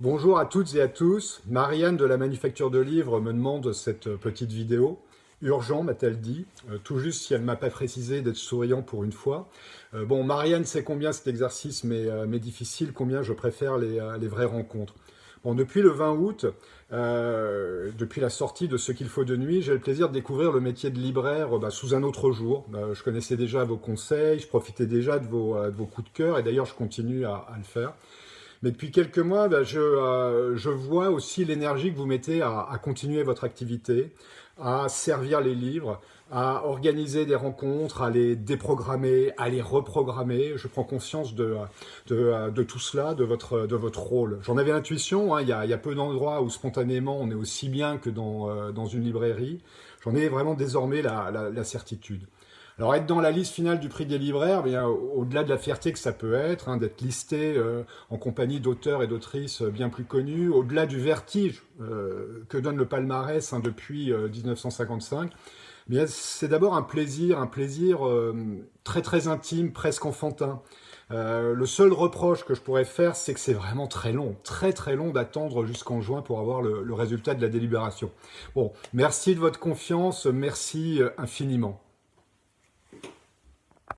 Bonjour à toutes et à tous. Marianne de la Manufacture de Livres me demande cette petite vidéo. Urgent, m'a-t-elle dit, euh, tout juste si elle ne m'a pas précisé d'être souriant pour une fois. Euh, bon, Marianne sait combien cet exercice euh, m'est difficile, combien je préfère les, vraies rencontres. Bon, depuis le 20 août, depuis la sortie de Ce qu'il faut de nuit, j'ai le plaisir de découvrir le métier de libraire bah, sous un autre jour. je connaissais déjà vos conseils, je profitais déjà de vos, coups de cœur, et d'ailleurs je continue à le faire. Mais depuis quelques mois, ben, euh, je, vois aussi l'énergie que vous mettez à, continuer votre activité, à servir les livres, à organiser des rencontres, à les déprogrammer, à les reprogrammer. Je prends conscience de, tout cela, de votre, de votre rôle. J'en avais l'intuition, hein, il, y a, peu d'endroits où spontanément on est aussi bien que dans, euh, une librairie. J'en ai vraiment désormais la certitude. Alors être dans la liste finale du prix des libraires, eh au-delà de la fierté que ça peut être, hein, d'être listé euh, en compagnie d'auteurs et d'autrices bien plus connus, au-delà du vertige euh, que donne le palmarès hein, depuis 1955, euh, c'est d'abord un plaisir, un plaisir très très intime, presque enfantin. le seul reproche que je pourrais faire, c'est que c'est vraiment très long, très très long d'attendre jusqu'en juin pour avoir le résultat de la délibération. Bon, merci de votre confiance, merci infiniment.